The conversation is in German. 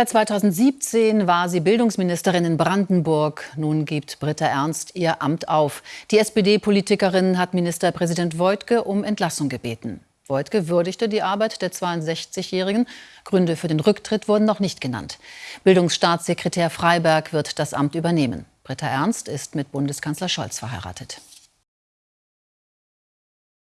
Seit 2017 war sie Bildungsministerin in Brandenburg. Nun gibt Britta Ernst ihr Amt auf. Die SPD-Politikerin hat Ministerpräsident Woidke um Entlassung gebeten. Woidke würdigte die Arbeit der 62-Jährigen. Gründe für den Rücktritt wurden noch nicht genannt. Bildungsstaatssekretär Freiberg wird das Amt übernehmen. Britta Ernst ist mit Bundeskanzler Scholz verheiratet.